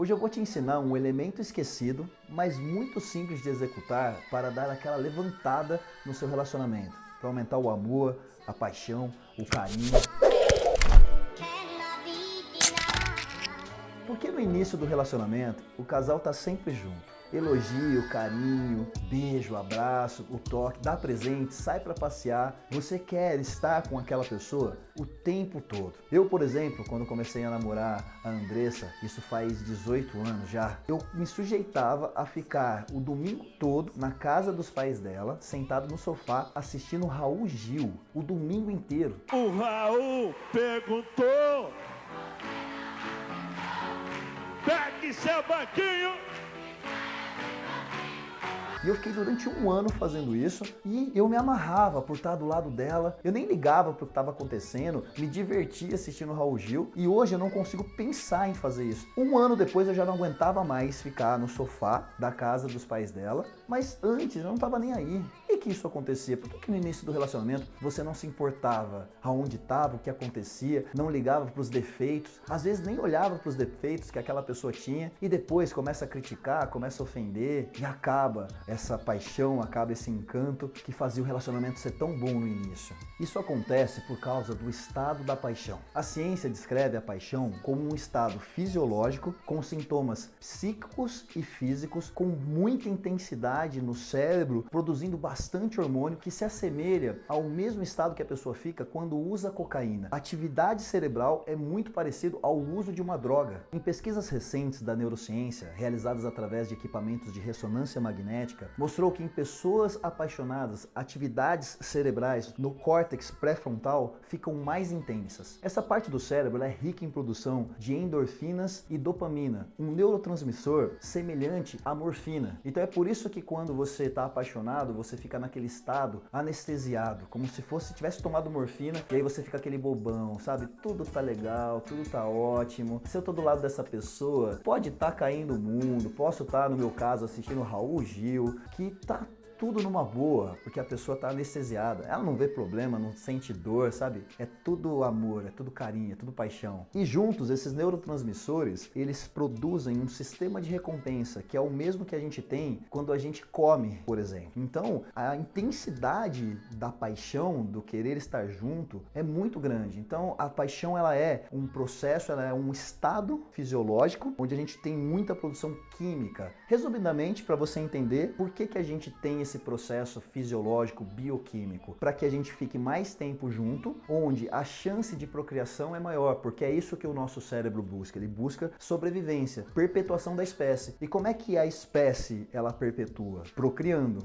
Hoje eu vou te ensinar um elemento esquecido, mas muito simples de executar para dar aquela levantada no seu relacionamento, para aumentar o amor, a paixão, o carinho. Porque no início do relacionamento, o casal tá sempre junto elogio, carinho, beijo, abraço, o toque, dá presente, sai para passear. Você quer estar com aquela pessoa o tempo todo. Eu, por exemplo, quando comecei a namorar a Andressa, isso faz 18 anos já, eu me sujeitava a ficar o domingo todo na casa dos pais dela, sentado no sofá, assistindo Raul Gil, o domingo inteiro. O Raul perguntou Pegue seu banquinho e eu fiquei durante um ano fazendo isso e eu me amarrava por estar do lado dela. Eu nem ligava pro que estava acontecendo, me divertia assistindo Raul Gil e hoje eu não consigo pensar em fazer isso. Um ano depois eu já não aguentava mais ficar no sofá da casa dos pais dela, mas antes eu não estava nem aí. E que isso acontecia? Por que, que no início do relacionamento você não se importava aonde estava, o que acontecia, não ligava para os defeitos, às vezes nem olhava para os defeitos que aquela pessoa tinha e depois começa a criticar, começa a ofender e acaba essa paixão, acaba esse encanto que fazia o relacionamento ser tão bom no início. Isso acontece por causa do estado da paixão. A ciência descreve a paixão como um estado fisiológico com sintomas psíquicos e físicos com muita intensidade no cérebro, produzindo bastante hormônio que se assemelha ao mesmo estado que a pessoa fica quando usa cocaína. A atividade cerebral é muito parecido ao uso de uma droga. Em pesquisas recentes da neurociência, realizadas através de equipamentos de ressonância magnética, mostrou que em pessoas apaixonadas, atividades cerebrais no córtex pré-frontal ficam mais intensas. Essa parte do cérebro é rica em produção de endorfinas e dopamina, um neurotransmissor semelhante à morfina. Então é por isso que quando você está apaixonado, você fica naquele estado anestesiado, como se fosse tivesse tomado morfina e aí você fica aquele bobão, sabe? Tudo tá legal, tudo tá ótimo. Se eu tô do lado dessa pessoa, pode estar tá caindo o mundo, posso estar, tá, no meu caso, assistindo Raul Gil, que tá tudo numa boa, porque a pessoa tá anestesiada. Ela não vê problema, não sente dor, sabe? É tudo amor, é tudo carinho, é tudo paixão. E juntos, esses neurotransmissores, eles produzem um sistema de recompensa, que é o mesmo que a gente tem quando a gente come, por exemplo. Então, a intensidade da paixão, do querer estar junto, é muito grande. Então, a paixão, ela é um processo, ela é um estado fisiológico, onde a gente tem muita produção química. Resumidamente, para você entender por que, que a gente tem esse esse processo fisiológico, bioquímico, para que a gente fique mais tempo junto, onde a chance de procriação é maior, porque é isso que o nosso cérebro busca. Ele busca sobrevivência, perpetuação da espécie. E como é que a espécie ela perpetua? Procriando.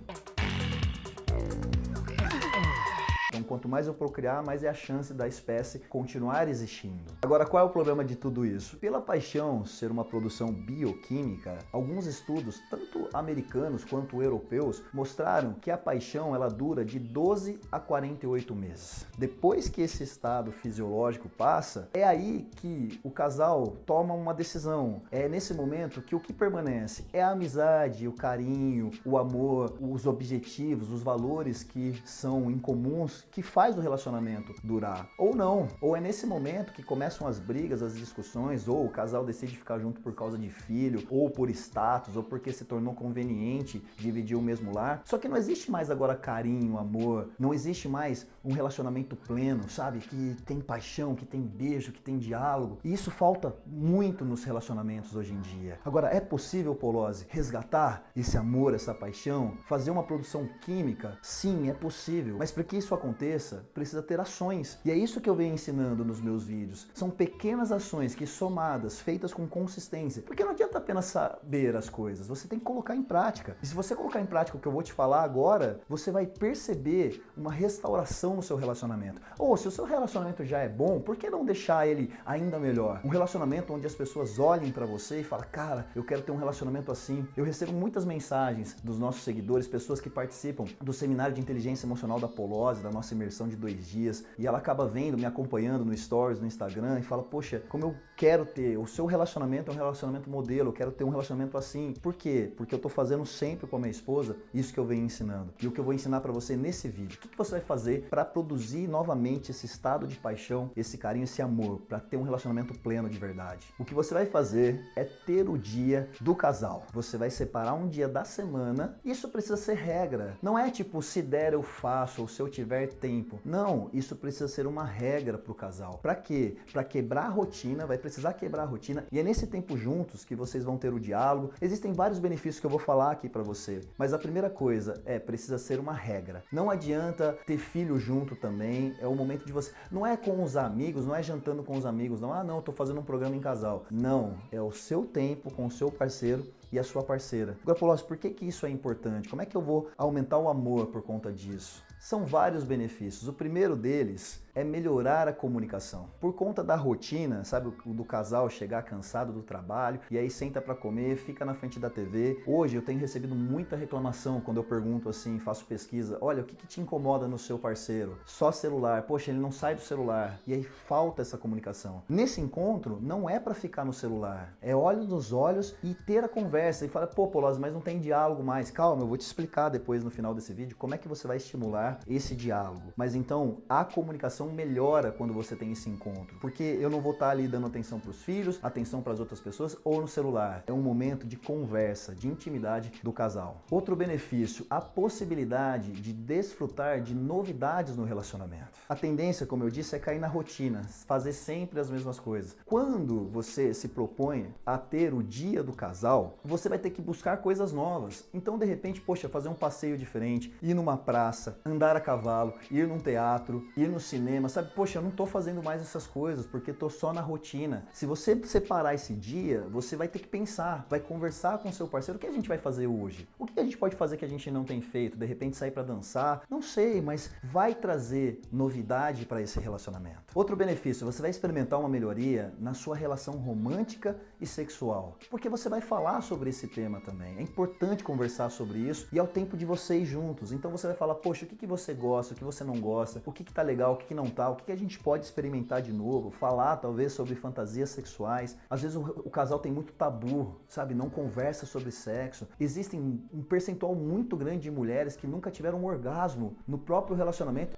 Quanto mais eu procriar, mais é a chance da espécie continuar existindo. Agora, qual é o problema de tudo isso? Pela paixão ser uma produção bioquímica, alguns estudos, tanto americanos quanto europeus, mostraram que a paixão ela dura de 12 a 48 meses. Depois que esse estado fisiológico passa, é aí que o casal toma uma decisão. É nesse momento que o que permanece é a amizade, o carinho, o amor, os objetivos, os valores que são incomuns, que faz o relacionamento durar. Ou não. Ou é nesse momento que começam as brigas, as discussões, ou o casal decide ficar junto por causa de filho, ou por status, ou porque se tornou conveniente dividir o mesmo lar. Só que não existe mais agora carinho, amor, não existe mais um relacionamento pleno, sabe? Que tem paixão, que tem beijo, que tem diálogo. E isso falta muito nos relacionamentos hoje em dia. Agora, é possível, Polose, resgatar esse amor, essa paixão, fazer uma produção química? Sim, é possível. Mas para que isso aconteça, aconteça, precisa ter ações. E é isso que eu venho ensinando nos meus vídeos. São pequenas ações que somadas, feitas com consistência. Porque não adianta apenas saber as coisas, você tem que colocar em prática. E se você colocar em prática o que eu vou te falar agora, você vai perceber uma restauração no seu relacionamento. Ou se o seu relacionamento já é bom, por que não deixar ele ainda melhor? Um relacionamento onde as pessoas olhem para você e falam, cara, eu quero ter um relacionamento assim. Eu recebo muitas mensagens dos nossos seguidores, pessoas que participam do seminário de inteligência emocional da Polose, da nossa imersão de dois dias e ela acaba vendo, me acompanhando no Stories, no Instagram e fala, poxa, como eu quero ter, o seu relacionamento é um relacionamento modelo, eu quero ter um relacionamento assim. Por quê? Porque eu tô fazendo sempre com a minha esposa isso que eu venho ensinando. E o que eu vou ensinar para você nesse vídeo. O que, que você vai fazer para produzir novamente esse estado de paixão, esse carinho, esse amor, para ter um relacionamento pleno de verdade? O que você vai fazer é ter o dia do casal. Você vai separar um dia da semana. Isso precisa ser regra. Não é tipo, se der eu faço ou se eu tiver tempo. Não, isso precisa ser uma regra para o casal. Para quê? Para quebrar a rotina, vai precisar quebrar a rotina e é nesse tempo juntos que vocês vão ter o diálogo. Existem vários benefícios que eu vou falar aqui para você, mas a primeira coisa é precisa ser uma regra. Não adianta ter filho junto também, é o momento de você. Não é com os amigos, não é jantando com os amigos, não. Ah, não, eu tô fazendo um programa em casal. Não, é o seu tempo com o seu parceiro e a sua parceira. Agora, Paulo, por que, que isso é importante? Como é que eu vou aumentar o amor por conta disso? São vários benefícios. O primeiro deles é melhorar a comunicação. Por conta da rotina, sabe, do casal chegar cansado do trabalho e aí senta para comer, fica na frente da TV. Hoje eu tenho recebido muita reclamação quando eu pergunto assim, faço pesquisa, olha, o que, que te incomoda no seu parceiro? Só celular. Poxa, ele não sai do celular. E aí falta essa comunicação. Nesse encontro, não é para ficar no celular. É olhos nos olhos e ter a conversa e falar, pô, Polosa, mas não tem diálogo mais. Calma, eu vou te explicar depois no final desse vídeo como é que você vai estimular esse diálogo. Mas então, a comunicação melhora quando você tem esse encontro. Porque eu não vou estar ali dando atenção para os filhos, atenção para as outras pessoas ou no celular. É um momento de conversa, de intimidade do casal. Outro benefício, a possibilidade de desfrutar de novidades no relacionamento. A tendência, como eu disse, é cair na rotina, fazer sempre as mesmas coisas. Quando você se propõe a ter o dia do casal, você vai ter que buscar coisas novas. Então, de repente, poxa, fazer um passeio diferente, ir numa praça, andar a cavalo, ir num teatro, ir no cinema, cinema, sabe? Poxa, eu não tô fazendo mais essas coisas porque tô só na rotina. Se você separar esse dia, você vai ter que pensar, vai conversar com seu parceiro, o que a gente vai fazer hoje? O que a gente pode fazer que a gente não tem feito? De repente sair para dançar? Não sei, mas vai trazer novidade para esse relacionamento. Outro benefício, você vai experimentar uma melhoria na sua relação romântica e sexual, porque você vai falar sobre esse tema também. É importante conversar sobre isso e é o tempo de vocês juntos. Então você vai falar, poxa, o que, que você gosta, o que você não gosta, o que, que tá legal, o que, que não o que a gente pode experimentar de novo, falar talvez sobre fantasias sexuais. Às vezes o, o casal tem muito tabu, sabe? Não conversa sobre sexo. Existem um percentual muito grande de mulheres que nunca tiveram um orgasmo no próprio relacionamento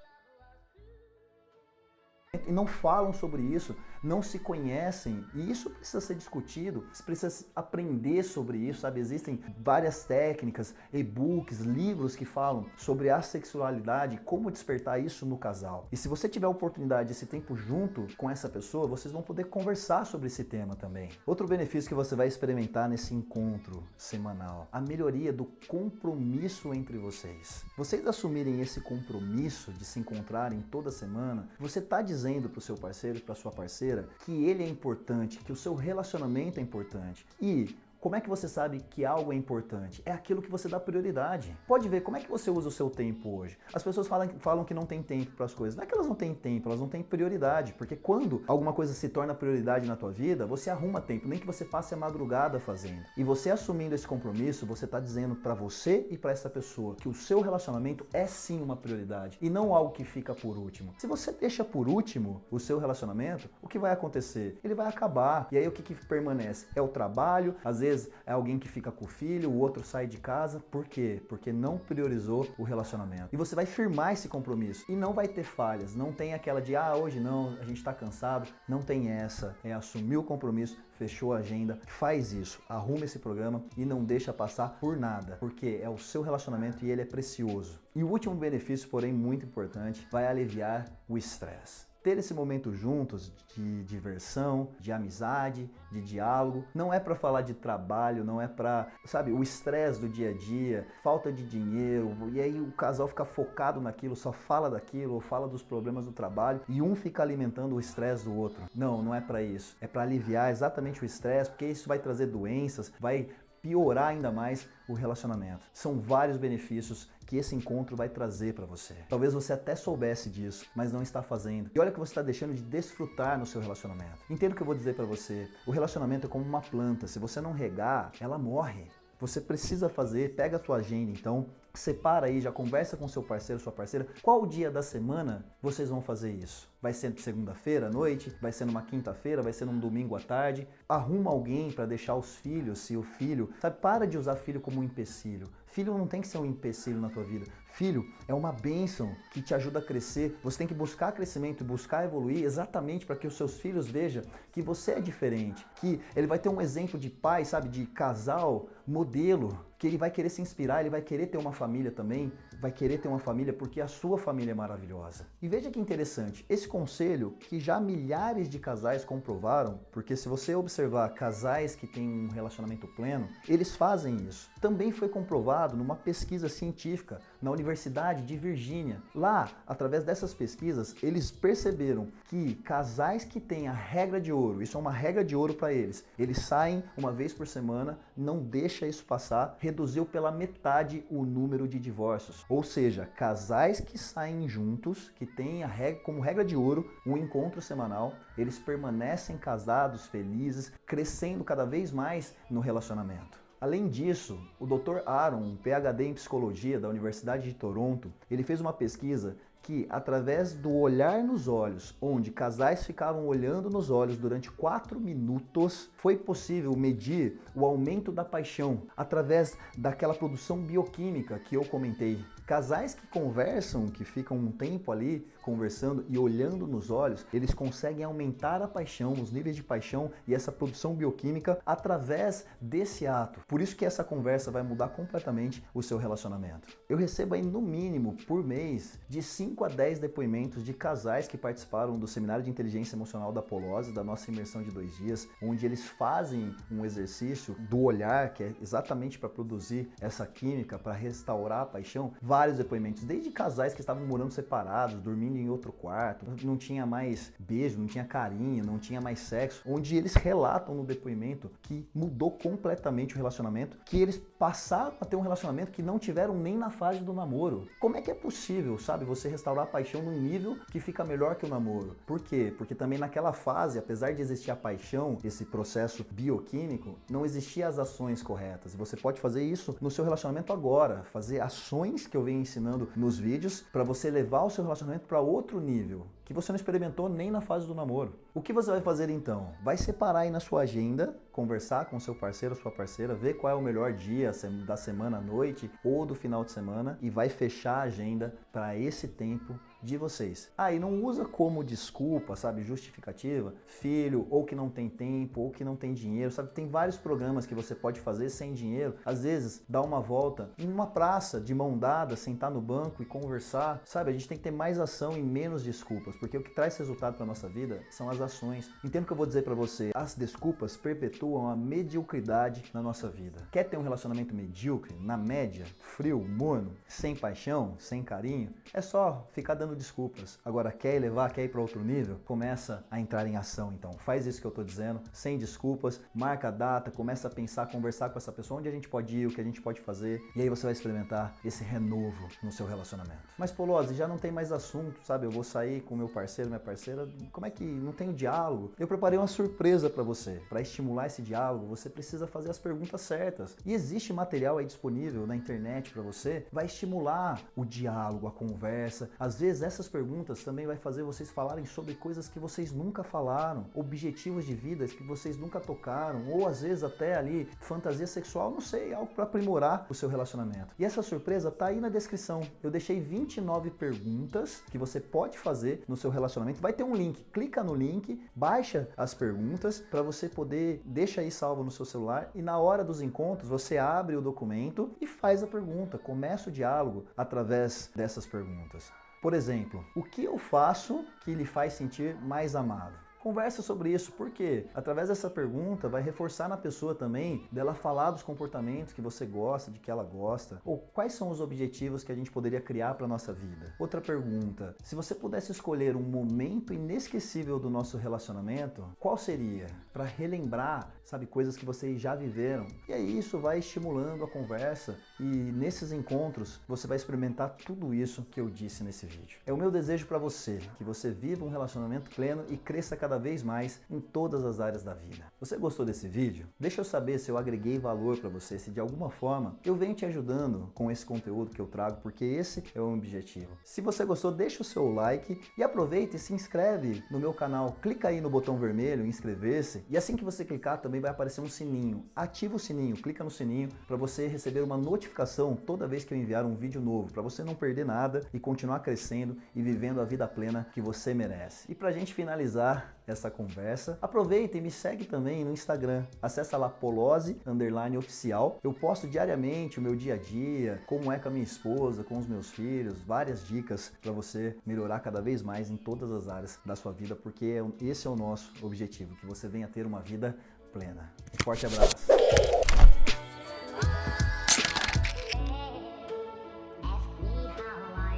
e não falam sobre isso, não se conhecem e isso precisa ser discutido, precisa aprender sobre isso, sabe? Existem várias técnicas, e-books, livros que falam sobre a sexualidade, como despertar isso no casal. E se você tiver a oportunidade esse tempo junto com essa pessoa, vocês vão poder conversar sobre esse tema também. Outro benefício que você vai experimentar nesse encontro semanal, a melhoria do compromisso entre vocês. Vocês assumirem esse compromisso de se encontrarem toda semana, você está dizendo para o seu parceiro, para sua parceira, que ele é importante, que o seu relacionamento é importante. E como é que você sabe que algo é importante? É aquilo que você dá prioridade. Pode ver como é que você usa o seu tempo hoje. As pessoas falam, falam que não tem tempo para as coisas. Não é que elas não têm tempo, elas não têm prioridade. Porque quando alguma coisa se torna prioridade na tua vida, você arruma tempo, nem que você passe a madrugada fazendo. E você assumindo esse compromisso, você está dizendo para você e para essa pessoa que o seu relacionamento é sim uma prioridade e não algo que fica por último. Se você deixa por último o seu relacionamento, o que vai acontecer? Ele vai acabar. E aí o que, que permanece? É o trabalho, às vezes é alguém que fica com o filho, o outro sai de casa. Por quê? Porque não priorizou o relacionamento. E você vai firmar esse compromisso e não vai ter falhas. Não tem aquela de, ah, hoje não, a gente tá cansado. Não tem essa. É assumir o compromisso, fechou a agenda, faz isso, arruma esse programa e não deixa passar por nada, porque é o seu relacionamento e ele é precioso. E o último benefício, porém muito importante, vai aliviar o estresse ter esse momento juntos de diversão, de amizade, de diálogo. Não é para falar de trabalho, não é para, sabe, o estresse do dia a dia, falta de dinheiro, e aí o casal fica focado naquilo, só fala daquilo, ou fala dos problemas do trabalho, e um fica alimentando o estresse do outro. Não, não é para isso. É para aliviar exatamente o estresse, porque isso vai trazer doenças, vai piorar ainda mais o relacionamento. São vários benefícios que esse encontro vai trazer para você. Talvez você até soubesse disso, mas não está fazendo. E olha que você está deixando de desfrutar no seu relacionamento. Entenda o que eu vou dizer para você. O relacionamento é como uma planta. Se você não regar, ela morre. Você precisa fazer, pega a tua agenda então, separa aí, já conversa com seu parceiro, sua parceira, qual dia da semana vocês vão fazer isso? Vai ser segunda-feira à noite? Vai ser numa quinta-feira? Vai ser num domingo à tarde? Arruma alguém para deixar os filhos, se o filho, sabe, para de usar filho como um empecilho. Filho não tem que ser um empecilho na tua vida. Filho é uma bênção que te ajuda a crescer. Você tem que buscar crescimento, buscar evoluir exatamente para que os seus filhos vejam que você é diferente, que ele vai ter um exemplo de pai, sabe, de casal, modelo, que ele vai querer se inspirar, ele vai querer ter uma família também, vai querer ter uma família porque a sua família é maravilhosa. E veja que interessante, esse conselho que já milhares de casais comprovaram, porque se você observar casais que têm um relacionamento pleno, eles fazem isso. Também foi comprovado numa pesquisa científica na Universidade de Virgínia. Lá, através dessas pesquisas, eles perceberam que casais que têm a regra de ouro, isso é uma regra de ouro para eles, eles saem uma vez por semana, não deixa isso passar, reduziu pela metade o número de divórcios. Ou seja, casais que saem juntos, que têm a regra, como regra de ouro um encontro semanal, eles permanecem casados, felizes, crescendo cada vez mais no relacionamento. Além disso, o Dr. Aaron, um PhD em psicologia da Universidade de Toronto, ele fez uma pesquisa que, através do olhar nos olhos, onde casais ficavam olhando nos olhos durante quatro minutos, foi possível medir o aumento da paixão através daquela produção bioquímica que eu comentei. Casais que conversam, que ficam um tempo ali conversando e olhando nos olhos, eles conseguem aumentar a paixão, os níveis de paixão e essa produção bioquímica através desse ato. Por isso que essa conversa vai mudar completamente o seu relacionamento. Eu recebo aí no mínimo por mês de 5 a 10 depoimentos de casais que participaram do seminário de inteligência emocional da Polose, da nossa imersão de dois dias, onde eles fazem um exercício do olhar, que é exatamente para produzir essa química, para restaurar a paixão vários depoimentos, desde casais que estavam morando separados, dormindo em outro quarto, não tinha mais beijo, não tinha carinho, não tinha mais sexo, onde eles relatam no depoimento que mudou completamente o relacionamento, que eles passaram a ter um relacionamento que não tiveram nem na fase do namoro. Como é que é possível, sabe, você restaurar a paixão num nível que fica melhor que o namoro? Por quê? Porque também naquela fase, apesar de existir a paixão, esse processo bioquímico, não existiam as ações corretas. E você pode fazer isso no seu relacionamento agora, fazer ações que eu venho ensinando nos vídeos para você levar o seu relacionamento para outro nível, que você não experimentou nem na fase do namoro. O que você vai fazer então? Vai separar aí na sua agenda, conversar com seu parceiro, sua parceira, ver qual é o melhor dia da semana à noite ou do final de semana e vai fechar a agenda para esse tempo de vocês. Ah, e não usa como desculpa, sabe, justificativa, filho, ou que não tem tempo, ou que não tem dinheiro, sabe? Tem vários programas que você pode fazer sem dinheiro. Às vezes, dar uma volta em uma praça de mão dada, sentar no banco e conversar, sabe? A gente tem que ter mais ação e menos desculpas, porque o que traz resultado para nossa vida são as ações. Entendo o que eu vou dizer para você, as desculpas perpetuam a mediocridade na nossa vida. Quer ter um relacionamento medíocre, na média, frio, morno, sem paixão, sem carinho? É só ficar dando desculpas. Agora, quer elevar, quer ir para outro nível? Começa a entrar em ação, então. Faz isso que eu estou dizendo, sem desculpas, marca a data, começa a pensar, conversar com essa pessoa, onde a gente pode ir, o que a gente pode fazer, e aí você vai experimentar esse renovo no seu relacionamento. Mas, Polose, já não tem mais assunto, sabe? Eu vou sair com meu parceiro, minha parceira, como é que não tem diálogo? Eu preparei uma surpresa para você. Para estimular esse diálogo, você precisa fazer as perguntas certas. E existe material aí disponível na internet para você, vai estimular o diálogo, a conversa. Às vezes essas perguntas também vai fazer vocês falarem sobre coisas que vocês nunca falaram, objetivos de vida que vocês nunca tocaram, ou às vezes até ali fantasia sexual, não sei, algo para aprimorar o seu relacionamento. E essa surpresa tá aí na descrição. Eu deixei 29 perguntas que você pode fazer no seu relacionamento. Vai ter um link, clica no link, baixa as perguntas para você poder deixa aí salvo no seu celular e na hora dos encontros você abre o documento e faz a pergunta, começa o diálogo através dessas perguntas. Por exemplo, o que eu faço que lhe faz sentir mais amado? Conversa sobre isso, porque através dessa pergunta vai reforçar na pessoa também dela falar dos comportamentos que você gosta, de que ela gosta, ou quais são os objetivos que a gente poderia criar para nossa vida. Outra pergunta: se você pudesse escolher um momento inesquecível do nosso relacionamento, qual seria? Para relembrar, sabe, coisas que vocês já viveram. E aí isso vai estimulando a conversa e nesses encontros você vai experimentar tudo isso que eu disse nesse vídeo. É o meu desejo para você que você viva um relacionamento pleno e cresça cada cada vez mais em todas as áreas da vida. Você gostou desse vídeo? Deixa eu saber se eu agreguei valor para você, se de alguma forma eu venho te ajudando com esse conteúdo que eu trago, porque esse é o objetivo. Se você gostou, deixa o seu like e aproveita e se inscreve no meu canal. Clica aí no botão vermelho, inscrever-se, e assim que você clicar também vai aparecer um sininho. Ativa o sininho, clica no sininho para você receber uma notificação toda vez que eu enviar um vídeo novo, para você não perder nada e continuar crescendo e vivendo a vida plena que você merece. E para a gente finalizar essa conversa, aproveita e me segue também no Instagram. Acesse lá Polose underline oficial. Eu posto diariamente o meu dia a dia, como é com a minha esposa, com os meus filhos, várias dicas para você melhorar cada vez mais em todas as áreas da sua vida, porque é esse é o nosso objetivo, que você venha ter uma vida plena. Forte abraço.